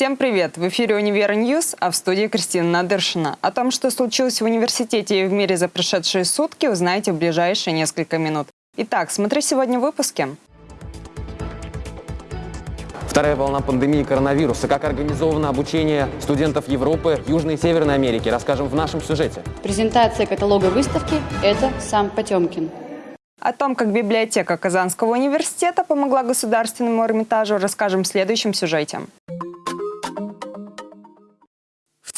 Всем привет! В эфире «Univer News», а в студии Кристина Надыршина. О том, что случилось в университете и в мире за прошедшие сутки, узнаете в ближайшие несколько минут. Итак, смотри сегодня в выпуске. Вторая волна пандемии коронавируса. Как организовано обучение студентов Европы, Южной и Северной Америки. Расскажем в нашем сюжете. Презентация каталога выставки – это сам Потемкин. О том, как библиотека Казанского университета помогла Государственному Эрмитажу, расскажем в следующем сюжете.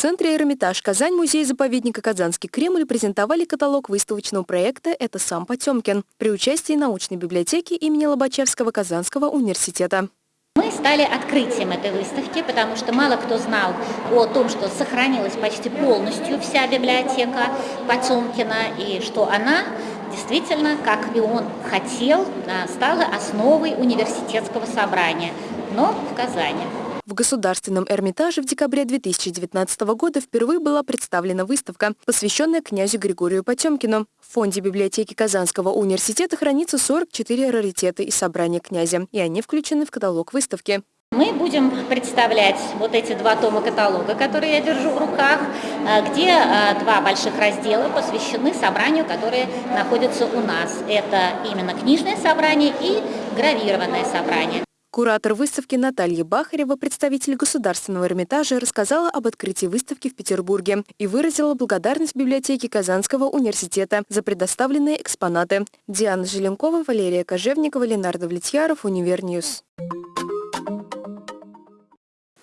Центре Эрмитаж Казань музей заповедника Казанский Кремль презентовали каталог выставочного проекта «Это сам Потемкин» при участии научной библиотеки имени Лобачевского Казанского университета. Мы стали открытием этой выставки, потому что мало кто знал о том, что сохранилась почти полностью вся библиотека Потемкина, и что она действительно, как и он хотел, стала основой университетского собрания, но в Казани. В Государственном Эрмитаже в декабре 2019 года впервые была представлена выставка, посвященная князю Григорию Потемкину. В фонде библиотеки Казанского университета хранится 44 раритеты и собрания князя, и они включены в каталог выставки. Мы будем представлять вот эти два тома каталога, которые я держу в руках, э, где э, два больших раздела посвящены собранию, которые находятся у нас. Это именно книжное собрание и гравированное собрание. Куратор выставки Наталья Бахарева, представитель Государственного Эрмитажа, рассказала об открытии выставки в Петербурге и выразила благодарность библиотеке Казанского университета за предоставленные экспонаты. Диана Желенкова, Валерия Кожевникова, Ленар Довлетьяров, Univer News.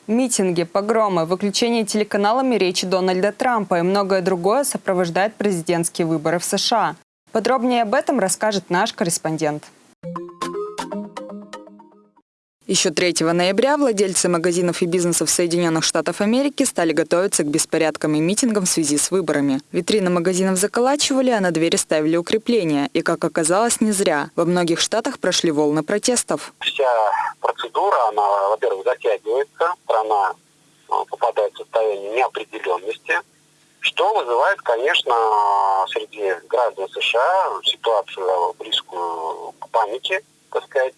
Митинги, погромы, выключение телеканалами речи Дональда Трампа и многое другое сопровождает президентские выборы в США. Подробнее об этом расскажет наш корреспондент. Еще 3 ноября владельцы магазинов и бизнесов Соединенных Штатов Америки стали готовиться к беспорядкам и митингам в связи с выборами. Витрины магазинов заколачивали, а на двери ставили укрепления. И, как оказалось, не зря. Во многих штатах прошли волны протестов. Вся процедура, она, во-первых, затягивается, страна а, попадает в состояние неопределенности, что вызывает, конечно, среди граждан США ситуацию близкую к панике, так сказать,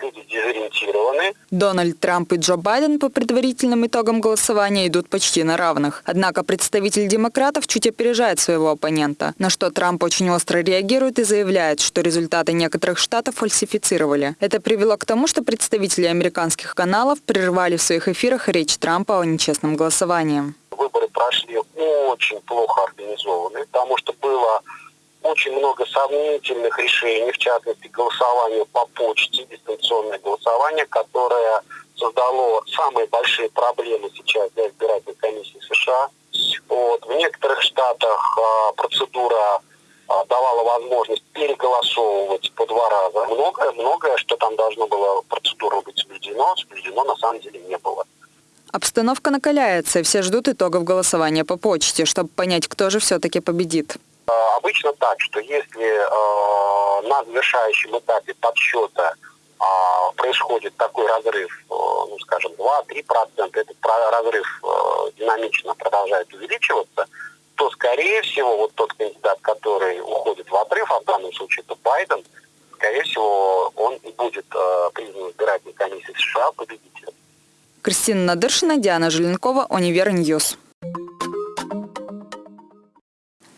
люди дезориентированы. Дональд Трамп и Джо Байден по предварительным итогам голосования идут почти на равных. Однако представитель демократов чуть опережает своего оппонента, на что Трамп очень остро реагирует и заявляет, что результаты некоторых штатов фальсифицировали. Это привело к тому, что представители американских каналов прервали в своих эфирах речь Трампа о нечестном голосовании. Выборы прошли очень плохо организованы, потому что было очень много сомнительных решений, в частности голосование по почте, дистанционное голосование, которое создало самые большие проблемы сейчас для избирательной комиссии США. Вот. В некоторых штатах а, процедура а, давала возможность переголосовывать по два раза. Многое, многое, что там должно было процедура быть соблюдено, соблюдено на самом деле не было. Обстановка накаляется, все ждут итогов голосования по почте, чтобы понять, кто же все-таки победит. Обычно так, что если э, на завершающем этапе подсчета э, происходит такой разрыв, э, ну, скажем, 2-3%, этот разрыв э, динамично продолжает увеличиваться, то, скорее всего, вот тот кандидат, который уходит в отрыв, а в данном случае это Байден, скорее всего, он будет э, признан избирательной комиссией США победителем. Кристина Надыршина, Диана Желенкова, Univer News.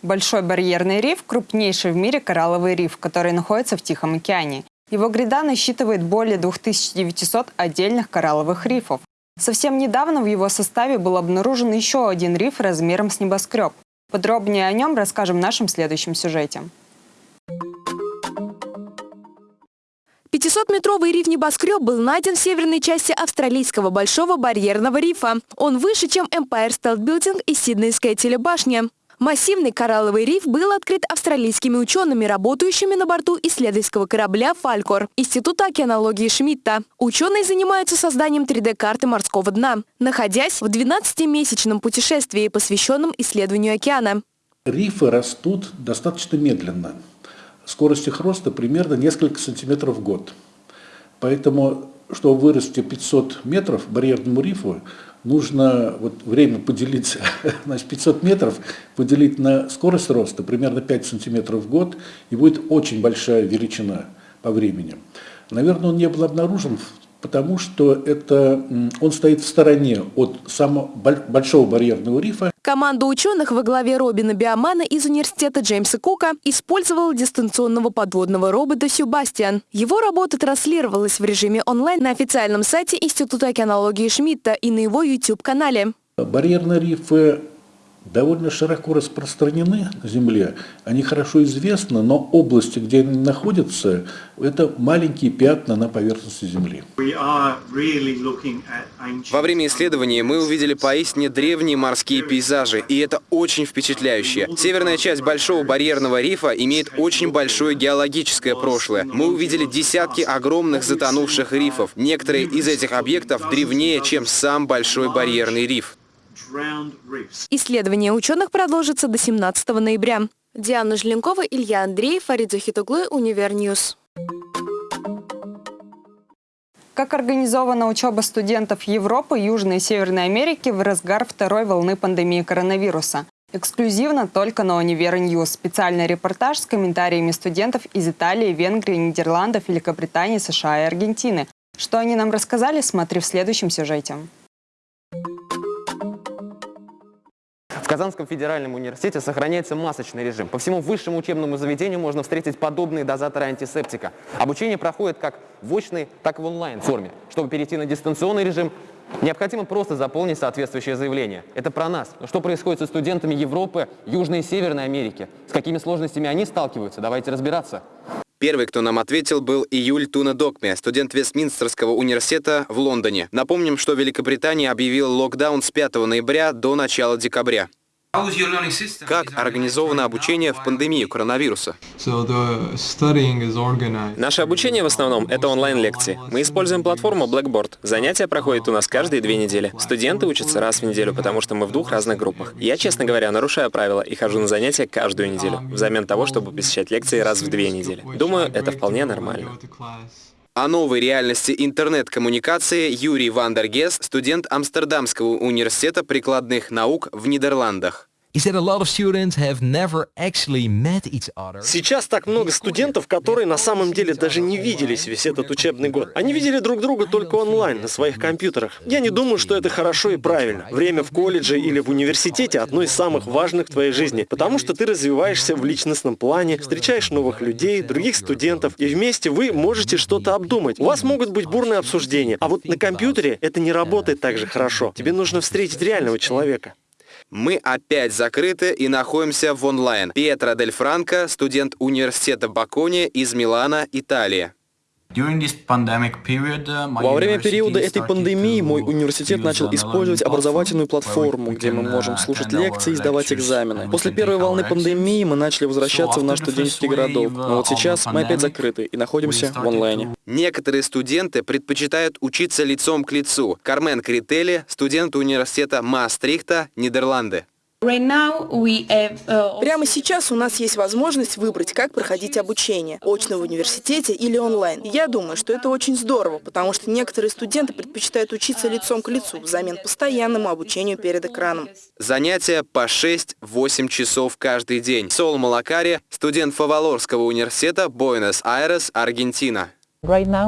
Большой барьерный риф – крупнейший в мире коралловый риф, который находится в Тихом океане. Его гряда насчитывает более 2900 отдельных коралловых рифов. Совсем недавно в его составе был обнаружен еще один риф размером с небоскреб. Подробнее о нем расскажем в нашем следующем сюжете. 500-метровый риф-небоскреб был найден в северной части австралийского Большого барьерного рифа. Он выше, чем Empire State Building и Сиднейская телебашня. Массивный коралловый риф был открыт австралийскими учеными, работающими на борту исследовательского корабля «Фалькор» Института океанологии Шмидта. Ученые занимаются созданием 3D-карты морского дна, находясь в 12-месячном путешествии, посвященном исследованию океана. Рифы растут достаточно медленно. Скорость их роста примерно несколько сантиметров в год. Поэтому, чтобы вырасти 500 метров барьерному рифу, нужно вот время поделить, значит, 500 метров поделить на скорость роста, примерно 5 сантиметров в год, и будет очень большая величина по времени. Наверное, он не был обнаружен потому что это, он стоит в стороне от самого большого барьерного рифа. Команда ученых во главе Робина Биомана из университета Джеймса Кука использовала дистанционного подводного робота «Сюбастиан». Его работа транслировалась в режиме онлайн на официальном сайте Института океанологии Шмидта и на его YouTube-канале. Барьерные рифы довольно широко распространены на Земле, они хорошо известны, но области, где они находятся, это маленькие пятна на поверхности Земли. Во время исследования мы увидели поистине древние морские пейзажи, и это очень впечатляюще. Северная часть Большого барьерного рифа имеет очень большое геологическое прошлое. Мы увидели десятки огромных затонувших рифов. Некоторые из этих объектов древнее, чем сам Большой барьерный риф. Исследование ученых продолжится до 17 ноября. Диана Желенкова, Илья Андреев, Фарид Захитуглы, Univer News. Как организована учеба студентов Европы, Южной и Северной Америки в разгар второй волны пандемии коронавируса? Эксклюзивно только на Univer News. Специальный репортаж с комментариями студентов из Италии, Венгрии, Нидерландов, Великобритании, США и Аргентины. Что они нам рассказали, смотри в следующем сюжете. Казанском федеральном университете сохраняется масочный режим. По всему высшему учебному заведению можно встретить подобные дозаторы антисептика. Обучение проходит как в очной, так и в онлайн-форме. Чтобы перейти на дистанционный режим, необходимо просто заполнить соответствующее заявление. Это про нас. Но что происходит со студентами Европы, Южной и Северной Америки? С какими сложностями они сталкиваются? Давайте разбираться. Первый, кто нам ответил, был Июль Туна Докме, студент Вестминстерского университета в Лондоне. Напомним, что Великобритания объявила локдаун с 5 ноября до начала декабря. Как организовано обучение в пандемию коронавируса? Наше обучение в основном — это онлайн-лекции. Мы используем платформу Blackboard. Занятия проходят у нас каждые две недели. Студенты учатся раз в неделю, потому что мы в двух разных группах. Я, честно говоря, нарушаю правила и хожу на занятия каждую неделю, взамен того, чтобы посещать лекции раз в две недели. Думаю, это вполне нормально. О новой реальности интернет-коммуникации Юрий Вандергес, студент Амстердамского университета прикладных наук в Нидерландах. Сейчас так много студентов, которые на самом деле даже не виделись весь этот учебный год. Они видели друг друга только онлайн, на своих компьютерах. Я не думаю, что это хорошо и правильно. Время в колледже или в университете одно из самых важных в твоей жизни, потому что ты развиваешься в личностном плане, встречаешь новых людей, других студентов, и вместе вы можете что-то обдумать. У вас могут быть бурные обсуждения, а вот на компьютере это не работает так же хорошо. Тебе нужно встретить реального человека. Мы опять закрыты и находимся в онлайн. Пьетро Дель Франко, студент университета Бакони из Милана, Италия. Uh, Во время периода этой пандемии мой университет начал использовать образовательную платформу, где мы можем uh, слушать лекции и сдавать экзамены. После первой волны пандемии мы начали возвращаться в наш студенческий городок, но вот сейчас мы опять закрыты и находимся в онлайне. Некоторые студенты предпочитают учиться лицом к лицу. Кармен Крители, студент университета Маастрихта, Нидерланды. Uh, Прямо сейчас у нас есть возможность выбрать, как проходить обучение, очно в университете или онлайн. я думаю, что это очень здорово, потому что некоторые студенты предпочитают учиться лицом к лицу взамен постоянному обучению перед экраном. Занятия по 6-8 часов каждый день. Сол Малакари, студент Фавалорского университета, Буэнос-Айрес, Аргентина. Прямо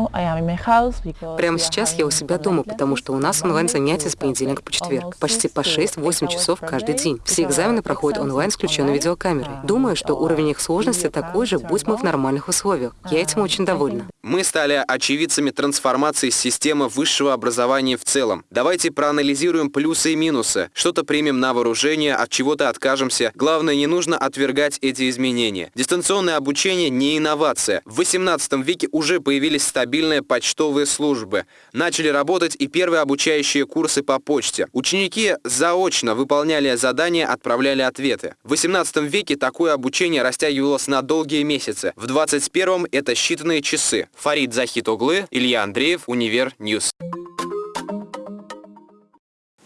сейчас я у себя дома, потому что у нас онлайн-занятия с понедельника по четверг. Почти по 6-8 часов каждый день. Все экзамены проходят онлайн с включенной видеокамерой. Думаю, что уровень их сложности такой же, будь мы в нормальных условиях. Я этим очень довольна. Мы стали очевидцами трансформации системы высшего образования в целом. Давайте проанализируем плюсы и минусы. Что-то примем на вооружение, от чего-то откажемся. Главное, не нужно отвергать эти изменения. Дистанционное обучение не инновация. В 18 веке уже появилось появились стабильные почтовые службы. Начали работать и первые обучающие курсы по почте. Ученики заочно выполняли задания, отправляли ответы. В 18 веке такое обучение растягивалось на долгие месяцы. В 21 это считанные часы. Фарид Захитоглы, Илья Андреев, Univer News.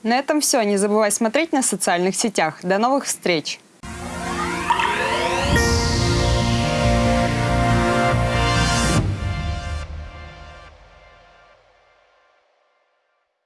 На этом все. Не забывай смотреть на социальных сетях. До новых встреч!